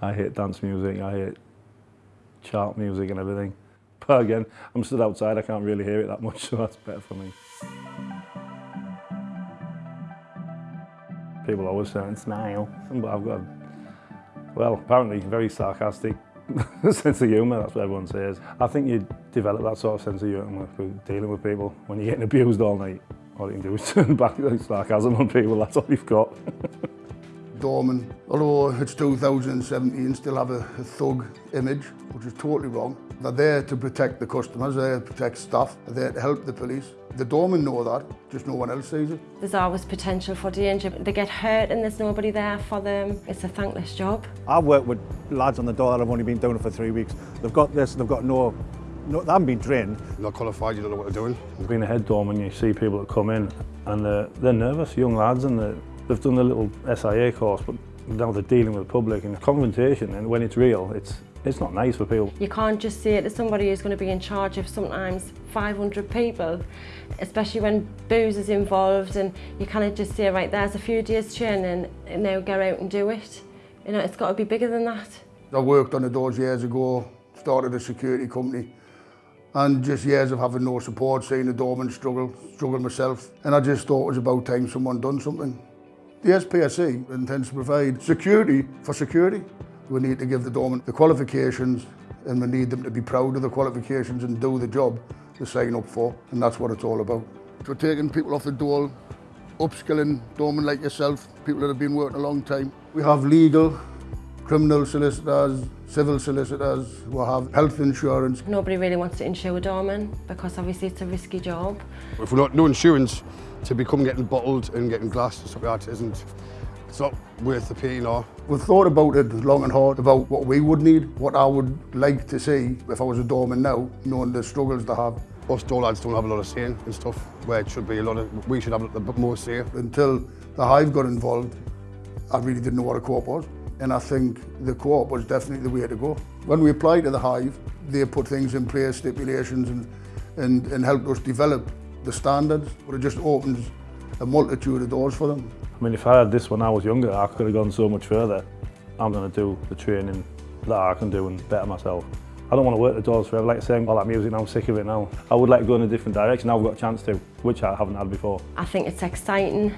I hate dance music, I hate chart music and everything. But again, I'm stood outside, I can't really hear it that much, so that's better for me. People always say, smile, but I've got, well, apparently very sarcastic sense of humour, that's what everyone says. I think you develop that sort of sense of humour with dealing with people. When you're getting abused all night, all you can do is turn back sarcasm on people, that's all you've got. Dorman, although it's 2017, still have a, a thug image, which is totally wrong. They're there to protect the customers, they're there to protect staff, they're there to help the police. The doormen know that, just no one else sees it. There's always potential for danger. They get hurt and there's nobody there for them. It's a thankless job. I've worked with lads on the door that have only been doing it for three weeks. They've got this, they've got no, no they haven't been trained. Not qualified, you don't know what they're doing. Being a head doorman, you see people that come in and they're, they're nervous, young lads, and they're, They've done a little SIA course, but now they're dealing with the public and the confrontation, and when it's real, it's it's not nice for people. You can't just say it to somebody who's going to be in charge of sometimes 500 people, especially when booze is involved, and you kind of just say, right, there's a few days training, and now go out and do it. You know, it's got to be bigger than that. I worked on the doors years ago, started a security company, and just years of having no support, seeing the doorman struggle, struggle myself. And I just thought it was about time someone done something. The SPSC intends to provide security for security. We need to give the doorman the qualifications and we need them to be proud of the qualifications and do the job they sign up for. And that's what it's all about. We're taking people off the dole, upskilling doormen like yourself, people that have been working a long time. We have legal, criminal solicitors, civil solicitors who have health insurance. Nobody really wants to insure a doorman because obviously it's a risky job. If we're not no insurance, to become getting bottled and getting glassed and stuff like that isn't it's not worth the pain or We've thought about it long and hard about what we would need, what I would like to see if I was a doorman now, knowing the struggles they have. Us door lads don't have a lot of say and stuff, where it should be a lot of, we should have a bit more say. Until the Hive got involved, I really didn't know what a co-op was. And I think the co-op was definitely the way to go. When we applied to the Hive, they put things in place, stipulations, and, and, and helped us develop the standards, but it just opens a multitude of doors for them. I mean, if I had this when I was younger, I could have gone so much further. I'm going to do the training that I can do and better myself. I don't want to work the doors forever. Like saying all that music now, I'm sick of it now. I would like to go in a different direction. Now I've got a chance to, which I haven't had before. I think it's exciting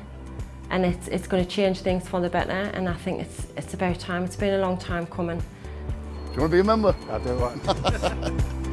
and it's, it's going to change things for the better and I think it's, it's about time. It's been a long time coming. Do you want to be a member? I do.